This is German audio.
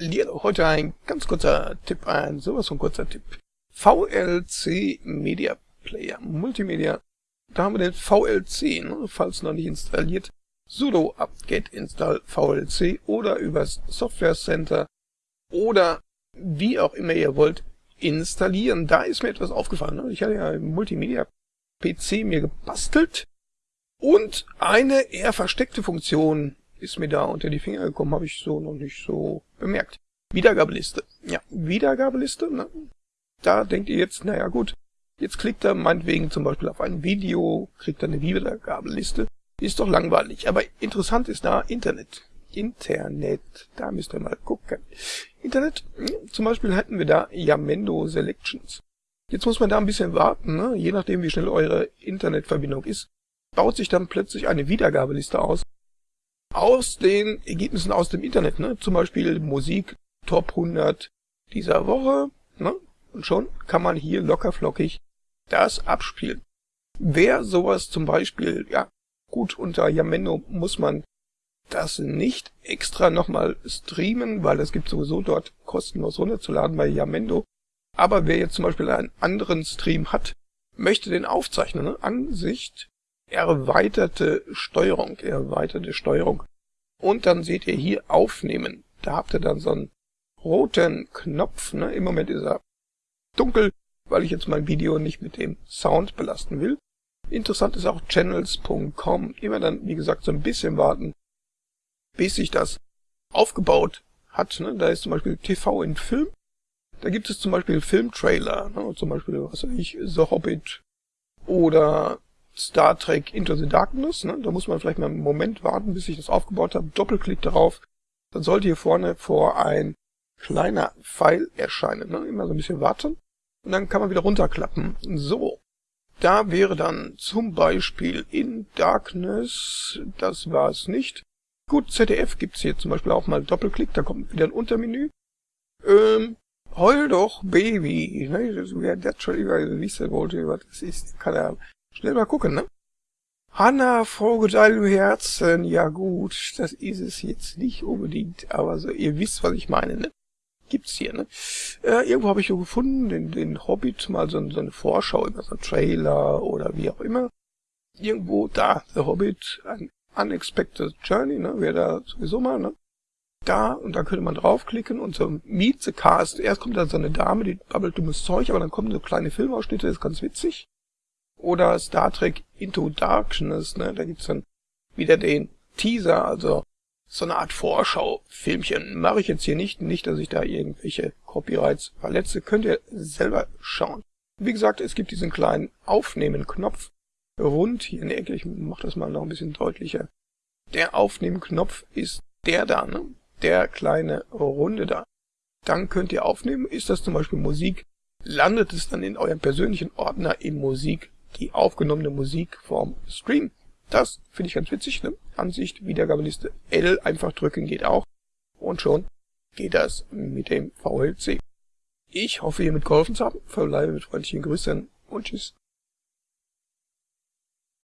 Heute ein ganz kurzer Tipp, ein sowas von kurzer Tipp. VLC Media Player, Multimedia. Da haben wir den VLC, ne, falls noch nicht installiert. sudo apt-get install VLC oder übers Software Center oder wie auch immer ihr wollt installieren. Da ist mir etwas aufgefallen. Ne? Ich hatte ja einen Multimedia PC mir gebastelt und eine eher versteckte Funktion ist mir da unter die Finger gekommen, habe ich so noch nicht so bemerkt. Wiedergabeliste. Ja, Wiedergabeliste, ne? Da denkt ihr jetzt, naja gut, jetzt klickt er meinetwegen zum Beispiel auf ein Video, kriegt er eine Wiedergabeliste. Ist doch langweilig. Aber interessant ist da Internet. Internet, da müsst ihr mal gucken. Internet, hm, zum Beispiel hätten wir da Yamendo Selections. Jetzt muss man da ein bisschen warten, ne? je nachdem wie schnell eure Internetverbindung ist, baut sich dann plötzlich eine Wiedergabeliste aus. Aus den Ergebnissen aus dem Internet, ne? zum Beispiel Musik Top 100 dieser Woche. Ne? Und schon kann man hier locker flockig das abspielen. Wer sowas zum Beispiel, ja gut, unter Yamendo muss man das nicht extra nochmal streamen, weil es gibt sowieso dort kostenlos runterzuladen bei Yamendo. Aber wer jetzt zum Beispiel einen anderen Stream hat, möchte den aufzeichnen. Ne? Ansicht, erweiterte Steuerung, erweiterte Steuerung. Und dann seht ihr hier aufnehmen. Da habt ihr dann so einen roten Knopf. Ne? Im Moment ist er dunkel, weil ich jetzt mein Video nicht mit dem Sound belasten will. Interessant ist auch channels.com. Immer dann, wie gesagt, so ein bisschen warten, bis sich das aufgebaut hat. Ne? Da ist zum Beispiel TV in Film. Da gibt es zum Beispiel Filmtrailer, ne? zum Beispiel, was weiß ich, The Hobbit oder Star Trek Into the Darkness. Ne? Da muss man vielleicht mal einen Moment warten, bis ich das aufgebaut habe. Doppelklick darauf. Dann sollte hier vorne vor ein kleiner Pfeil erscheinen. Ne? Immer so ein bisschen warten. Und dann kann man wieder runterklappen. So. Da wäre dann zum Beispiel In Darkness, das war es nicht. Gut, ZDF gibt's hier zum Beispiel auch mal Doppelklick, da kommt wieder ein Untermenü. Ähm, Heul doch, Baby. Ne? Wer das schon wissen wollte, was das ist, kann er schnell mal gucken, ne? Hanna, Frau deinem Herzen, ja gut, das ist es jetzt nicht unbedingt, aber so, ihr wisst, was ich meine, ne? Gibt's hier, ne? Äh, irgendwo habe ich so gefunden, den, den Hobbit, mal so, so eine Vorschau über so ein Trailer oder wie auch immer. Irgendwo da, The Hobbit, ein Unexpected Journey, ne? Wäre da sowieso mal, ne? da und da könnte man draufklicken und so Meet the Cast. Erst kommt dann so eine Dame, die babbelt dummes Zeug, aber dann kommen so kleine Filmausschnitte, das ist ganz witzig. Oder Star Trek Into Darkness, ne, da gibt's dann wieder den Teaser, also so eine Art Vorschau-Filmchen. Mache ich jetzt hier nicht, nicht, dass ich da irgendwelche Copyrights verletze, könnt ihr selber schauen. Wie gesagt, es gibt diesen kleinen Aufnehmen-Knopf rund hier Ecke. Ich mache das mal noch ein bisschen deutlicher. Der Aufnehmen-Knopf ist der da, ne? der kleine Runde da. Dann könnt ihr aufnehmen, ist das zum Beispiel Musik, landet es dann in eurem persönlichen Ordner in Musik, die aufgenommene Musik vom Stream. Das finde ich ganz witzig, ne? Ansicht, Wiedergabeliste L einfach drücken geht auch. Und schon geht das mit dem VLC. Ich hoffe, ihr mitgeholfen zu haben. Verbleibe mit freundlichen Grüßen und tschüss.